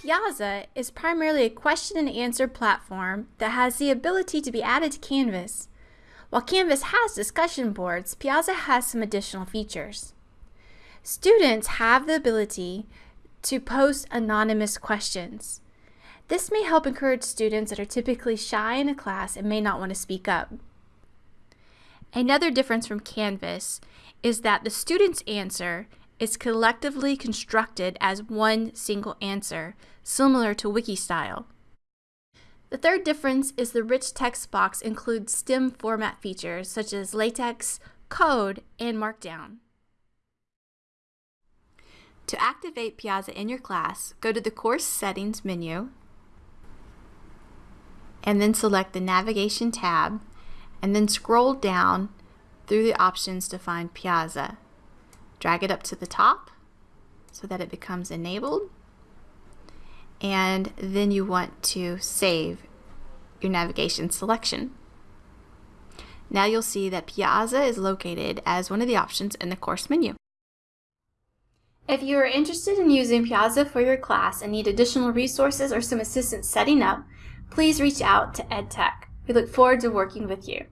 Piazza is primarily a question and answer platform that has the ability to be added to Canvas. While Canvas has discussion boards, Piazza has some additional features. Students have the ability to post anonymous questions. This may help encourage students that are typically shy in a class and may not want to speak up. Another difference from Canvas is that the student's answer is collectively constructed as one single answer, similar to wiki style. The third difference is the rich text box includes STEM format features such as LaTeX, code, and Markdown. To activate Piazza in your class, go to the Course Settings menu and then select the Navigation tab and then scroll down through the options to find Piazza. Drag it up to the top so that it becomes enabled and then you want to save your navigation selection. Now you'll see that Piazza is located as one of the options in the course menu. If you are interested in using Piazza for your class and need additional resources or some assistance setting up, please reach out to EdTech. We look forward to working with you.